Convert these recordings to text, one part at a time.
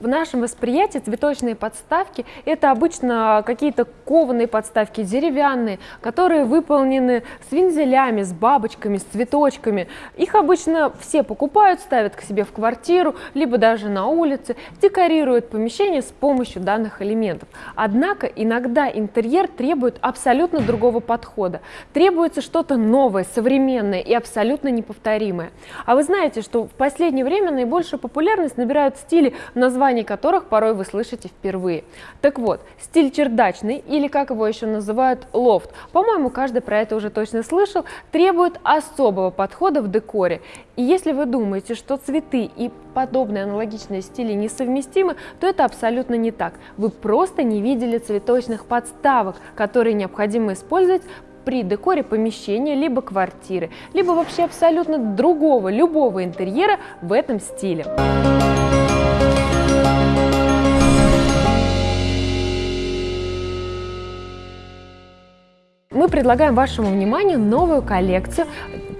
В нашем восприятии цветочные подставки – это обычно какие-то кованые подставки, деревянные, которые выполнены с вензелями, с бабочками, с цветочками. Их обычно все покупают, ставят к себе в квартиру, либо даже на улице, декорируют помещение с помощью данных элементов. Однако иногда интерьер требует абсолютно другого подхода. Требуется что-то новое, современное и абсолютно неповторимое. А вы знаете, что в последнее время наибольшую популярность набирают стили названия названий которых порой вы слышите впервые. Так вот, стиль чердачный, или как его еще называют, лофт, по-моему, каждый про это уже точно слышал, требует особого подхода в декоре. И если вы думаете, что цветы и подобные аналогичные стили несовместимы, то это абсолютно не так. Вы просто не видели цветочных подставок, которые необходимо использовать при декоре помещения, либо квартиры, либо вообще абсолютно другого, любого интерьера в этом стиле. Предлагаем вашему вниманию новую коллекцию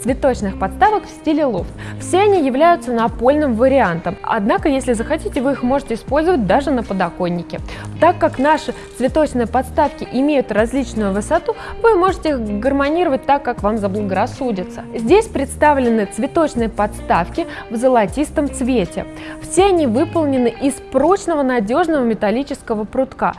цветочных подставок в стиле лофт. Все они являются напольным вариантом, однако, если захотите, вы их можете использовать даже на подоконнике. Так как наши цветочные подставки имеют различную высоту, вы можете их гармонировать так, как вам заблагорассудится. Здесь представлены цветочные подставки в золотистом цвете. Все они выполнены из прочного надежного металлического прутка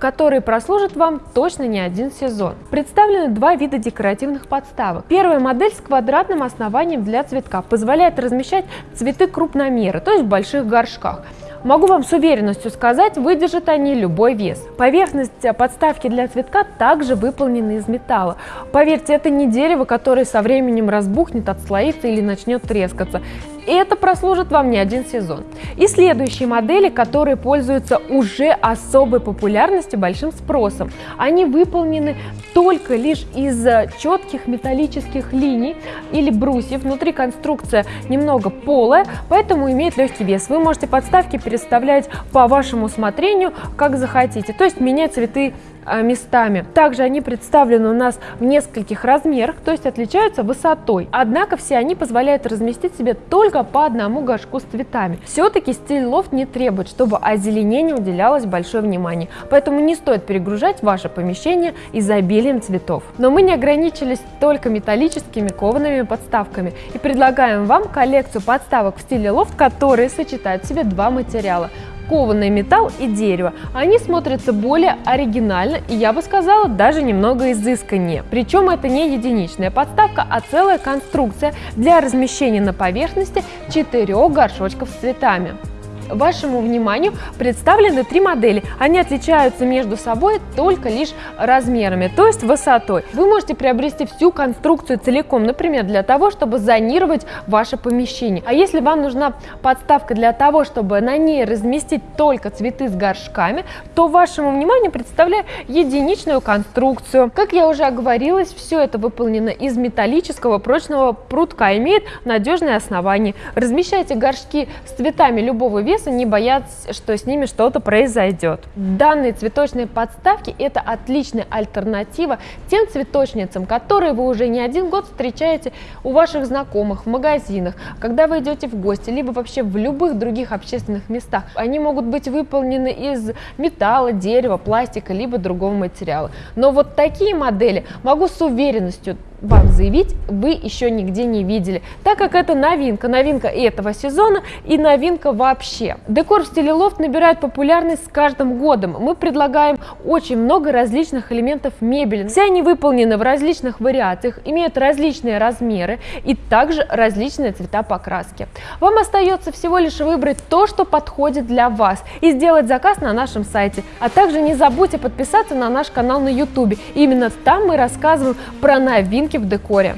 которые прослужат вам точно не один сезон. Представлены два вида декоративных подставок. Первая модель с квадратным основанием для цветка позволяет размещать цветы крупномера, то есть в больших горшках. Могу вам с уверенностью сказать, выдержат они любой вес. Поверхность подставки для цветка также выполнена из металла. Поверьте, это не дерево, которое со временем разбухнет, отслоится или начнет трескаться. И это прослужит вам не один сезон. И следующие модели, которые пользуются уже особой популярностью, большим спросом. Они выполнены только лишь из четких металлических линий или брусьев. Внутри конструкция немного полая, поэтому имеет легкий вес. Вы можете подставки переставлять по вашему усмотрению, как захотите. То есть менять цветы местами. Также они представлены у нас в нескольких размерах, то есть отличаются высотой. Однако все они позволяют разместить себе только по одному горшку с цветами. Все-таки стиль лофт не требует, чтобы озеленению уделялось большое внимание, поэтому не стоит перегружать ваше помещение изобилием цветов. Но мы не ограничились только металлическими коваными подставками и предлагаем вам коллекцию подставок в стиле лофт, которые сочетают в себе два материала кованый металл и дерево. Они смотрятся более оригинально и, я бы сказала, даже немного изысканнее. Причем это не единичная подставка, а целая конструкция для размещения на поверхности четырех горшочков с цветами. Вашему вниманию представлены три модели. Они отличаются между собой только лишь размерами, то есть высотой. Вы можете приобрести всю конструкцию целиком, например, для того, чтобы зонировать ваше помещение. А если вам нужна подставка для того, чтобы на ней разместить только цветы с горшками, то вашему вниманию представляю единичную конструкцию. Как я уже оговорилась, все это выполнено из металлического прочного прутка, имеет надежное основание. Размещайте горшки с цветами любого веса веса, не бояться, что с ними что-то произойдет. Данные цветочные подставки – это отличная альтернатива тем цветочницам, которые вы уже не один год встречаете у ваших знакомых, в магазинах, когда вы идете в гости, либо вообще в любых других общественных местах. Они могут быть выполнены из металла, дерева, пластика, либо другого материала. Но вот такие модели могу с уверенностью вам заявить, вы еще нигде не видели, так как это новинка, новинка этого сезона и новинка вообще. Декор в стиле лофт набирает популярность с каждым годом. Мы предлагаем очень много различных элементов мебели. Все они выполнены в различных вариациях, имеют различные размеры и также различные цвета покраски. Вам остается всего лишь выбрать то, что подходит для вас и сделать заказ на нашем сайте. А также не забудьте подписаться на наш канал на YouTube. Именно там мы рассказываем про новинки новинки в декоре.